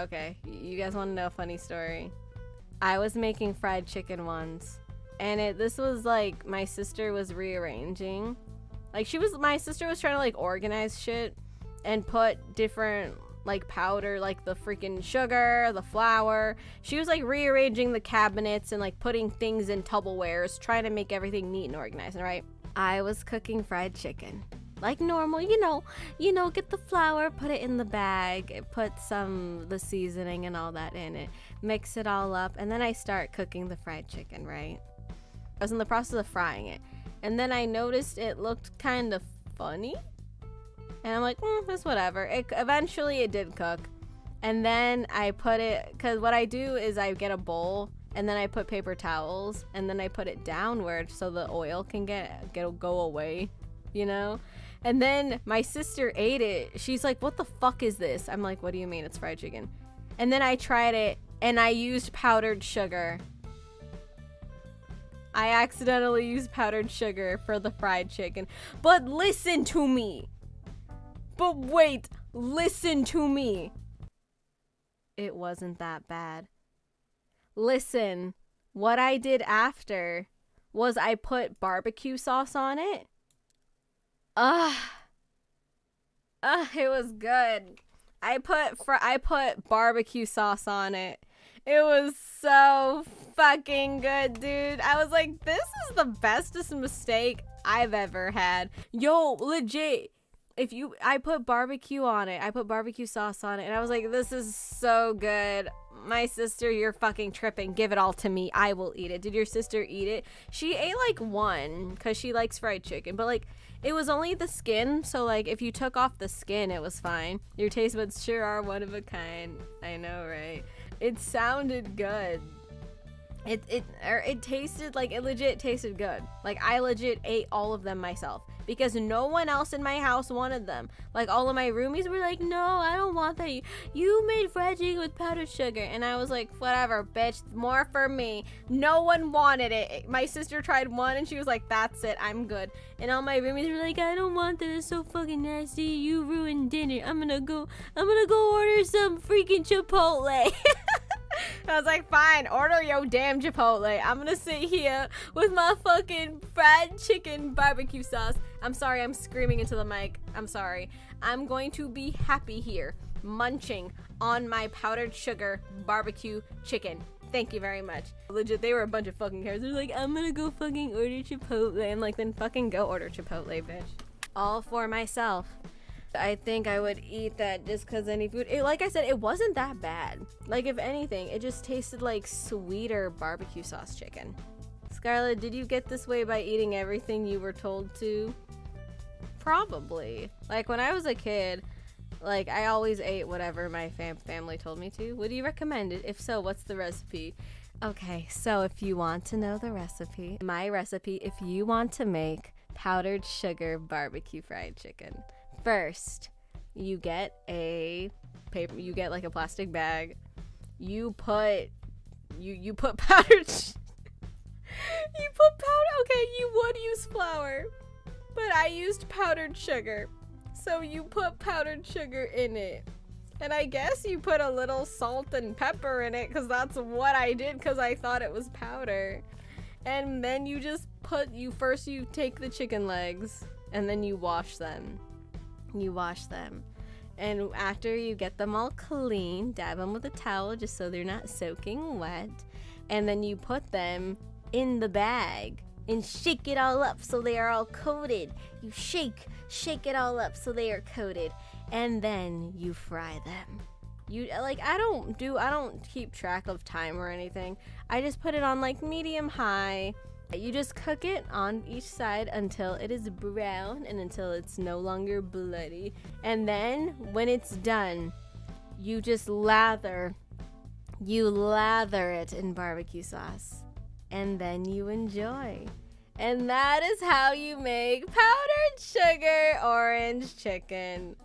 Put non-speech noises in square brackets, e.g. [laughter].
Okay, you guys want to know a funny story? I was making fried chicken once, and it this was like my sister was rearranging. Like she was my sister was trying to like organize shit and put different like powder, like the freaking sugar, the flour. She was like rearranging the cabinets and like putting things in Tupperwares, trying to make everything neat and organized, right? I was cooking fried chicken. Like normal, you know, you know, get the flour, put it in the bag, put some the seasoning and all that in it, mix it all up, and then I start cooking the fried chicken, right? I was in the process of frying it. And then I noticed it looked kind of funny and I'm like, mm, it's whatever. It, eventually, it did cook. And then I put it, because what I do is I get a bowl and then I put paper towels and then I put it downward so the oil can get, get go away, you know? And then my sister ate it. She's like, what the fuck is this? I'm like, what do you mean? It's fried chicken. And then I tried it and I used powdered sugar. I accidentally used powdered sugar for the fried chicken. But listen to me. But wait, listen to me. It wasn't that bad. Listen, what I did after was I put barbecue sauce on it. Ugh. Ugh, it was good. I put fr- I put barbecue sauce on it. It was so fucking good, dude. I was like, this is the bestest mistake I've ever had. Yo, legit if you I put barbecue on it. I put barbecue sauce on it and I was like, this is so good. My sister, you're fucking tripping. Give it all to me. I will eat it. Did your sister eat it? She ate like one cuz she likes fried chicken, but like it was only the skin, so like if you took off the skin, it was fine. Your taste buds sure are one of a kind. I know, right? It sounded good. It it or it tasted like it legit tasted good. Like I legit ate all of them myself because no one else in my house wanted them. Like all of my roomies were like, "No, I don't want that. You, made fried chicken with powdered sugar." And I was like, "Whatever, bitch. More for me." No one wanted it. My sister tried one and she was like, "That's it. I'm good." And all my roomies were like, "I don't want that. It's so fucking nasty. You ruined dinner. I'm to go I'm to go order some freaking Chipotle." [laughs] I was like, fine, order your damn Chipotle. I'm gonna sit here with my fucking fried chicken barbecue sauce. I'm sorry, I'm screaming into the mic. I'm sorry. I'm going to be happy here, munching on my powdered sugar barbecue chicken. Thank you very much. Legit, they were a bunch of fucking cares. They're like, I'm gonna go fucking order Chipotle. I'm like, then fucking go order Chipotle, bitch. All for myself. I think I would eat that just because any food. It, like I said, it wasn't that bad. Like, if anything, it just tasted like sweeter barbecue sauce chicken. Scarlett, did you get this way by eating everything you were told to? Probably. Like, when I was a kid, like, I always ate whatever my fam family told me to. Would you recommend it? If so, what's the recipe? Okay, so if you want to know the recipe, my recipe, if you want to make powdered sugar barbecue fried chicken, First, you get a paper. You get like a plastic bag. You put you you put [laughs] powdered. sh- you put powder. Okay, you would use flour, but I used powdered sugar. So you put powdered sugar in it. And I guess you put a little salt and pepper in it because that's what I did because I thought it was powder. And then you just put, you first you take the chicken legs and then you wash them you wash them. And after you get them all clean, dab them with a towel just so they're not soaking wet. And then you put them in the bag and shake it all up so they are all coated. You shake, shake it all up so they are coated. And then you fry them. You like I don't do I don't keep track of time or anything. I just put it on like medium high you just cook it on each side until it is brown and until it's no longer bloody. And then when it's done, you just lather you lather it in barbecue sauce and then you enjoy. And that is how you make powdered sugar orange chicken.